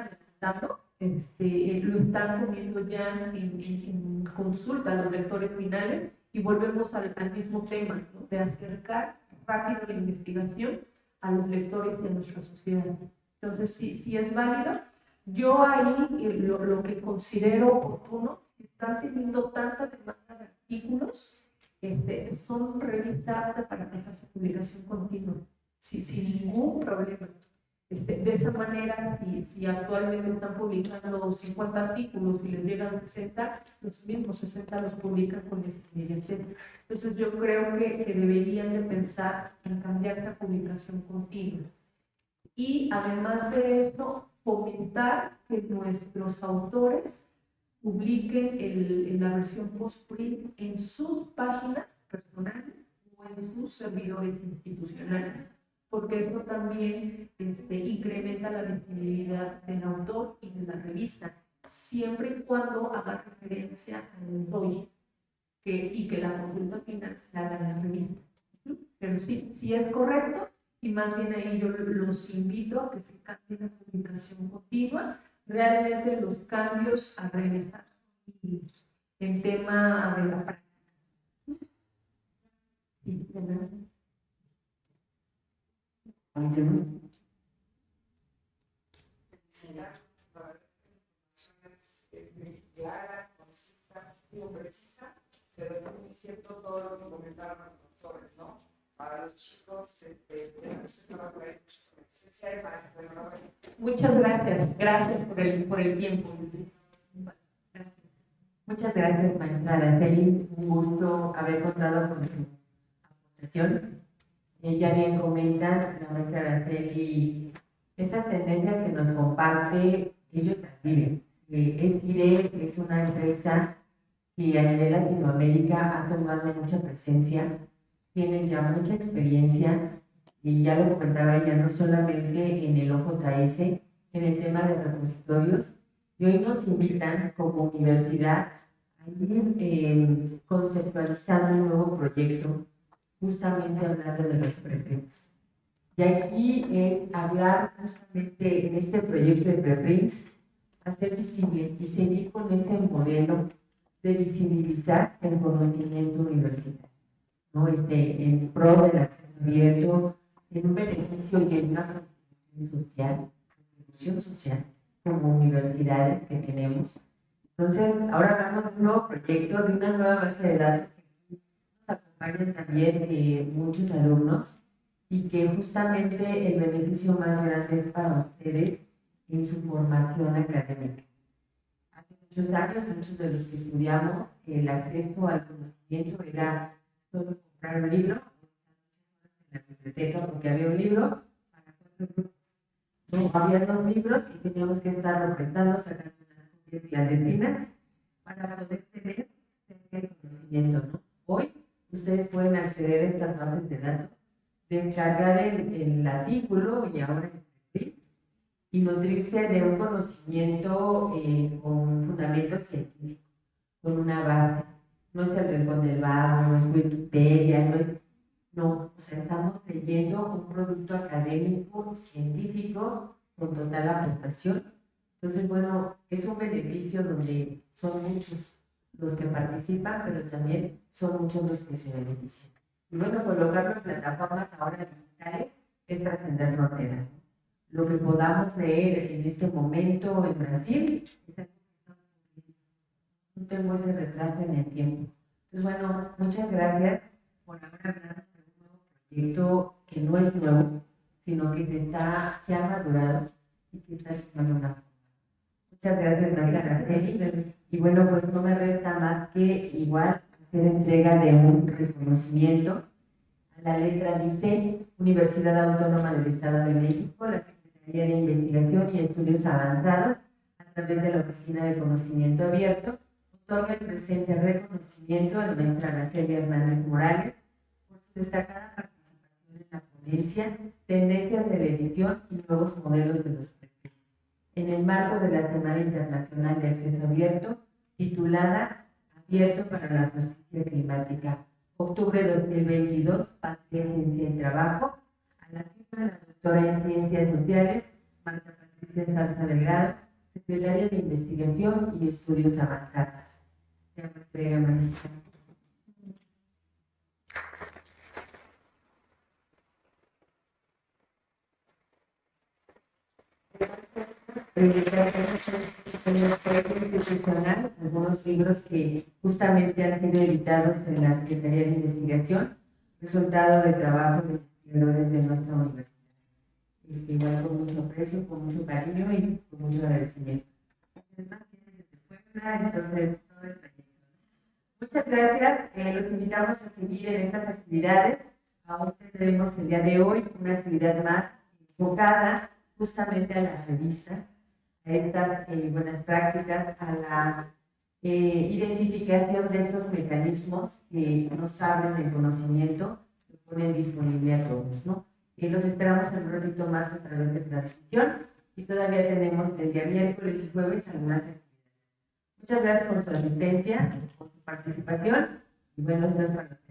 este, lo están poniendo ya en, en, consulta los lectores finales y volvemos al, al mismo tema, ¿no? de acercar rápido la investigación a los lectores y a nuestra sociedad. Entonces, sí, sí es válido. Yo ahí eh, lo, lo, que considero oportuno, están teniendo tanta demanda de artículos, este, son revistas para empezar su publicación continua, sin ningún problema. Este, de esa manera, si, actualmente están publicando 50 artículos y les llegan 60, los mismos 60 los publican con inmediatez. Entonces yo creo que, deberían de pensar en cambiar esa publicación continua. Y además de esto, fomentar que nuestros autores publiquen la versión post-print en sus páginas personales o en sus servidores institucionales porque eso también este, incrementa la visibilidad del autor y de la revista, siempre y cuando haga referencia al autor que, y que la consulta final se haga en la revista. Pero sí, sí es correcto, y más bien ahí yo los invito a que se cambie la publicación continua, realmente los cambios a realizar en tema de la práctica. Sí, de verdad. ¿Alguien más? es clara, concisa, digo precisa, pero es muy cierto todo lo que comentaron los doctores, ¿no? Para los chicos, este, Muchas gracias, gracias por el, por el tiempo. Muchas gracias, maestra Araceli. Un gusto haber contado con su aportación ya bien comenta la maestra Araceli, estas tendencias que nos comparte, ellos las viven. Eh, es una empresa que a nivel Latinoamérica ha tomado mucha presencia, tienen ya mucha experiencia y ya lo comentaba ella, no solamente en el OJS, en el tema de repositorios, y hoy nos invitan como universidad a ir eh, conceptualizando un nuevo proyecto justamente hablando de los preprints. Y aquí es hablar justamente en este proyecto de preprints, hacer visible y seguir con este modelo de visibilizar el conocimiento universitario, ¿no? Este, en pro del acceso abierto, en un beneficio y en una contribución social, contribución social como universidades que tenemos. Entonces, ahora hablamos de un nuevo proyecto, de una nueva base de datos también eh, muchos alumnos y que justamente el beneficio más grande es para ustedes en su formación académica. Hace muchos años, muchos de los que estudiamos, el acceso al conocimiento era solo comprar un libro, en la biblioteca porque había un libro para cuatro. No, había dos libros y teníamos que estar prestando, sacando unas copias clandestinas para poder tener el conocimiento. ¿no? Hoy ustedes pueden acceder a estas bases de datos, descargar el, el artículo y ahora el y nutrirse de un conocimiento eh, con fundamento científico, con una base. No es el rincón del vago, no es Wikipedia, no es... No, o sea, estamos leyendo un producto académico, científico, con total aportación. Entonces, bueno, es un beneficio donde son muchos los que participan, pero también son muchos los que se benefician. Y bueno, colocarlo en plataformas ahora digitales es trascender fronteras. Lo que podamos leer en este momento en Brasil, no tengo ese retraso en el tiempo. Entonces, bueno, muchas gracias por haber hablado de un nuevo proyecto que no es nuevo, sino que se, está, se ha madurado y que está tomando una forma. Muchas gracias, María Araceli. Y bueno, pues no me resta más que igual hacer entrega de un reconocimiento. A la letra dice Universidad Autónoma del Estado de México, la Secretaría de Investigación y Estudios Avanzados, a través de la Oficina de Conocimiento Abierto, otorga el presente reconocimiento a nuestra Araceli Hernández Morales por su destacada participación en la ponencia Tendencias de la edición y nuevos modelos de los en el marco de la Semana Internacional de Acceso Abierto, titulada Abierto para la Justicia Climática, octubre de 2022, Patria, Ciencia y Trabajo, a la firma de la doctora en Ciencias Sociales, Marta Patricia Salsa Delgado, Secretaria de Investigación y Estudios Avanzados. Maestra. Institucional, algunos libros que justamente han sido editados en la Secretaría de Investigación, resultado de trabajo de investigadores de nuestra universidad. Este, igual con mucho aprecio, con mucho cariño y con mucho agradecimiento. Muchas gracias, eh, los invitamos a seguir en estas actividades. Aún tendremos el día de hoy una actividad más enfocada justamente a la revista, a estas eh, buenas prácticas, a la eh, identificación de estos mecanismos que nos abren el conocimiento, que ponen disponible a todos, ¿no? Y los esperamos un ratito más a través de transmisión y todavía tenemos el día miércoles y jueves algunas actividades. Muchas gracias por su asistencia, por su participación y buenos días para